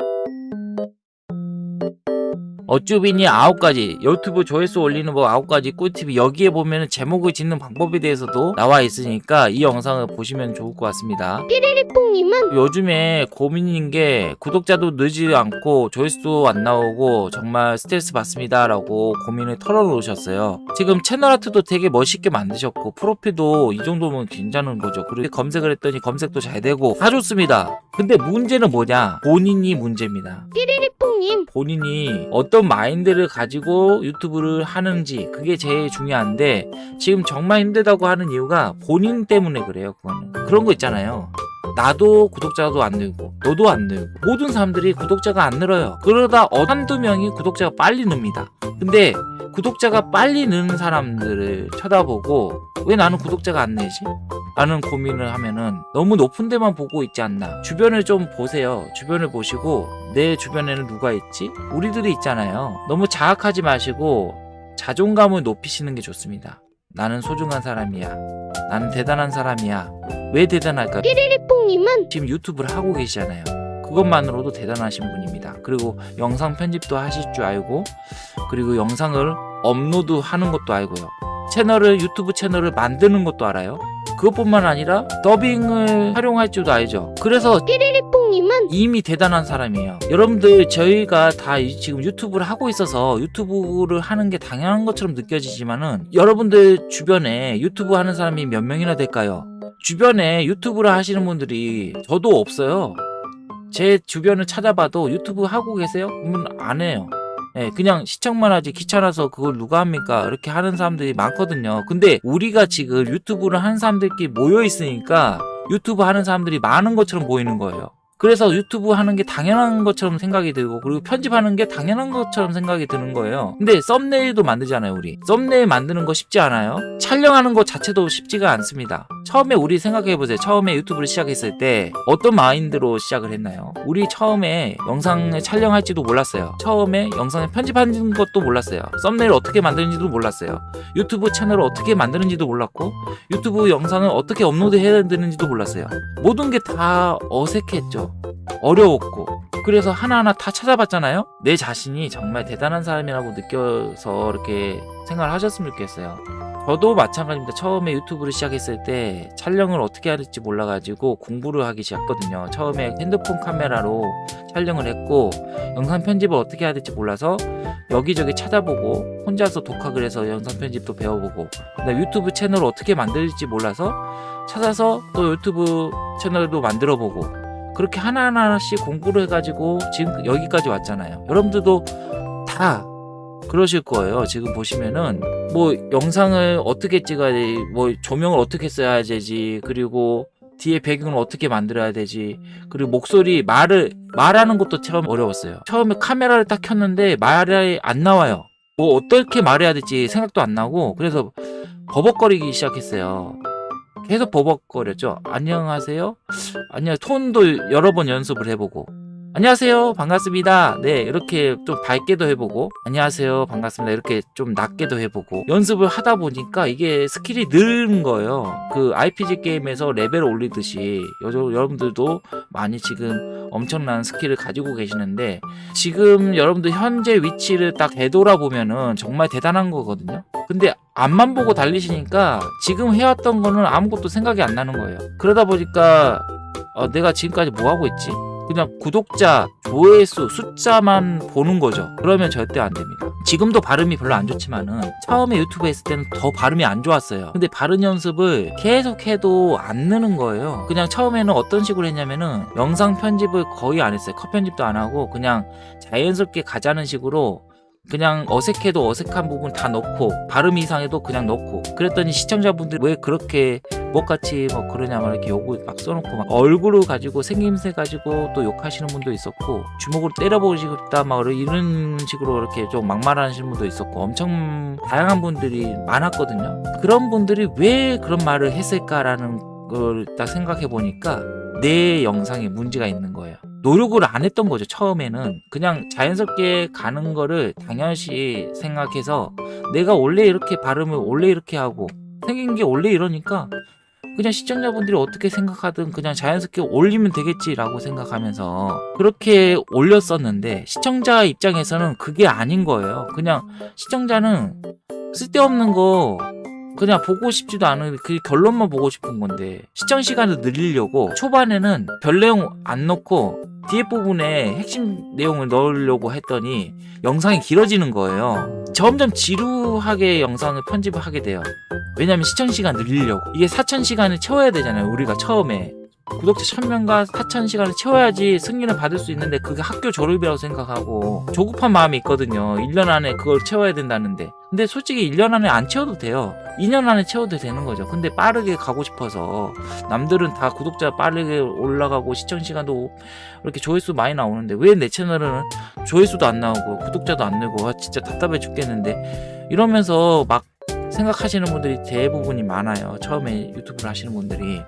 Música 어쭈빈이 아홉 가지 유튜브 조회수 올리는 법 아홉 가지 꿀팁이 여기에 보면 제목을 짓는 방법에 대해서도 나와 있으니까 이 영상을 보시면 좋을 것 같습니다. 삐리리뽕님은? 요즘에 고민인 게 구독자도 늘지 않고 조회수도 안 나오고 정말 스트레스 받습니다 라고 고민을 털어놓으셨어요. 지금 채널 아트도 되게 멋있게 만드셨고 프로필도 이 정도면 괜찮은 거죠. 그리고 검색을 했더니 검색도 잘 되고 다 좋습니다. 근데 문제는 뭐냐? 본인이 문제입니다. 삐리리뽕님. 본인이 어떤 마인드를 가지고 유튜브를 하는지 그게 제일 중요한데 지금 정말 힘들다고 하는 이유가 본인 때문에 그래요 그거는. 그런 거 있잖아요 나도 구독자도 안 늘고 너도 안 늘고 모든 사람들이 구독자가 안 늘어요. 그러다 어- 한두 명이 구독자가 빨리 늡니다. 근데 구독자가 빨리 느는 사람들을 쳐다보고 왜 나는 구독자가 안 늘지? 라는 고민을 하면은 너무 높은 데만 보고 있지 않나. 주변을 좀 보세요. 주변을 보시고 내 주변에는 누가 있지? 우리들이 있잖아요. 너무 자학하지 마시고 자존감을 높이시는 게 좋습니다. 나는 소중한 사람이야. 나는 대단한 사람이야 왜 대단할까? 삐리리뽕님은 지금 유튜브를 하고 계시잖아요. 그것만으로도 대단하신 분입니다. 그리고 영상 편집도 하실 줄 알고 그리고 영상을 업로드 하는 것도 알고요. 채널을 유튜브 채널을 만드는 것도 알아요. 그것뿐만 아니라 더빙을 활용할 줄도 알죠. 그래서 삐리리뽕님은 이미 대단한 사람이에요. 여러분들 저희가 다 이- 지금 유튜브를 하고 있어서 유튜브를 하는 게 당연한 것처럼 느껴지지만은 여러분들 주변에 유튜브 하는 사람이 몇 명이나 될까요? 주변에 유튜브를 하시는 분들이 저도 없어요. 제 주변을 찾아봐도 유튜브 하고 계세요? 그러면 안 해요. 예, 그냥 시청만 하지 귀찮아서 그걸 누가 합니까? 이렇게 하는 사람들이 많거든요. 근데 우리가 지금 유튜브를 하는 사람들끼리 모여 있으니까 유튜브 하는 사람들이 많은 것처럼 보이는 거예요. 그래서 유튜브 하는 게 당연한 것처럼 생각이 들고 그리고 편집하는 게 당연한 것처럼 생각이 드는 거예요. 근데 썸네일도 만들잖아요, 우리. 썸네일 만드는 거 쉽지 않아요? 촬영하는 것 자체도 쉽지가 않습니다. 처음에 우리 생각해 보세요. 처음에 유튜브를 시작했을 때 어떤 마인드로 시작을 했나요? 우리 처음에 영상을 촬영할지도 몰랐어요. 처음에 영상을 편집하는 것도 몰랐어요. 썸네일 어떻게 만드는지도 몰랐어요. 유튜브 채널을 어떻게 만드는지도 몰랐고 유튜브 영상을 어떻게 업로드해야 되는지도 몰랐어요. 모든 게 다 어색했죠. 어려웠고 그래서 하나하나 다 찾아봤잖아요. 내 자신이 정말 대단한 사람이라고 느껴서 이렇게 생각을 하셨으면 좋겠어요. 저도 마찬가지입니다. 처음에 유튜브를 시작했을 때 촬영을 어떻게 해야 될지 몰라가지고 공부를 하기 시작했거든요. 처음에 핸드폰 카메라로 촬영을 했고 영상 편집을 어떻게 해야 될지 몰라서 여기저기 찾아보고 혼자서 독학을 해서 영상 편집도 배워보고 유튜브 채널을 어떻게 만들지 몰라서 찾아서 또 유튜브 채널도 만들어보고 그렇게 하나하나씩 공부를 해가지고 지금 여기까지 왔잖아요. 여러분들도 다 그러실 거예요. 지금 보시면은 뭐 영상을 어떻게 찍어야 돼, 뭐 조명을 어떻게 써야 되지, 그리고 뒤에 배경을 어떻게 만들어야 되지, 그리고 목소리 말을 말하는 것도 처음 어려웠어요. 처음에 카메라를 딱 켰는데 말이 안 나와요. 뭐 어떻게 말해야 될지 생각도 안 나고 그래서 버벅거리기 시작했어요. 계속 버벅거렸죠. 안녕하세요. 안녕 톤도 여러 번 연습을 해보고 안녕하세요. 반갑습니다. 네 이렇게 좀 밝게도 해보고 안녕하세요. 반갑습니다. 이렇게 좀 낮게도 해보고 연습을 하다 보니까 이게 스킬이 느는 거예요. 그 RPG 게임에서 레벨을 올리듯이 여, 여러분들도 많이 지금 엄청난 스킬을 가지고 계시는데 지금 여러분들 현재 위치를 딱 되돌아보면은 정말 대단한 거거든요. 근데 앞만 보고 달리시니까 지금 해왔던 거는 아무것도 생각이 안 나는 거예요. 그러다 보니까 어, 내가 지금까지 뭐 하고 있지? 그냥 구독자, 조회수, 숫자만 보는 거죠. 그러면 절대 안 됩니다. 지금도 발음이 별로 안 좋지만은 처음에 유튜브 했을 때는 더 발음이 안 좋았어요. 근데 발음 연습을 계속 해도 안 느는 거예요. 그냥 처음에는 어떤 식으로 했냐면은 영상 편집을 거의 안 했어요. 컷 편집도 안 하고 그냥 자연스럽게 가자는 식으로 그냥 어색해도 어색한 부분 다 넣고 발음 이상해도 그냥 넣고. 그랬더니 시청자분들이 왜 그렇게 뭐같이 뭐 그러냐 막 이렇게 욕을 막 써놓고 막 얼굴을 가지고 생김새 가지고 또 욕하시는 분도 있었고 주먹으로 때려보고 싶다 막 이런 식으로 이렇게 좀 막말하시는 분도 있었고 엄청 다양한 분들이 많았거든요. 그런 분들이 왜 그런 말을 했을까라는 걸 딱 생각해 보니까 내 영상에 문제가 있는 거예요 노력을 안 했던 거죠 처음에는 그냥 자연스럽게 가는 거를 당연시 생각해서 내가 원래 이렇게 발음을 원래 이렇게 하고 생긴 게 원래 이러니까 그냥 시청자분들이 어떻게 생각하든 그냥 자연스럽게 올리면 되겠지라고 생각하면서 그렇게 올렸었는데 시청자 입장에서는 그게 아닌 거예요. 그냥 시청자는 쓸데없는 거 그냥 보고 싶지도 않은 그 결론만 보고 싶은 건데 시청 시간을 늘리려고 초반에는 별 내용 안 넣고 뒤에 부분에 핵심 내용을 넣으려고 했더니 영상이 길어지는 거예요. 점점 지루하게 영상을 편집을 하게 돼요. 왜냐면 시청 시간 늘리려고 이게 4천 시간을 채워야 되잖아요. 우리가 처음에 구독자 1000명과 4천 시간을 채워야지 승인을 받을 수 있는데 그게 학교 졸업이라고 생각하고 조급한 마음이 있거든요. 1년 안에 그걸 채워야 된다는데. 근데 솔직히 1년 안에 안 채워도 돼요. 2년 안에 채워도 되는 거죠. 근데 빠르게 가고 싶어서 남들은 다 구독자 빠르게 올라가고 시청 시간도 이렇게 조회수 많이 나오는데 왜 내 채널은 조회수도 안 나오고 구독자도 안 늘고 아, 진짜 답답해 죽겠는데 이러면서 막 생각하시는 분들이 대부분이 많아요. 처음에 유튜브를 하시는 분들이.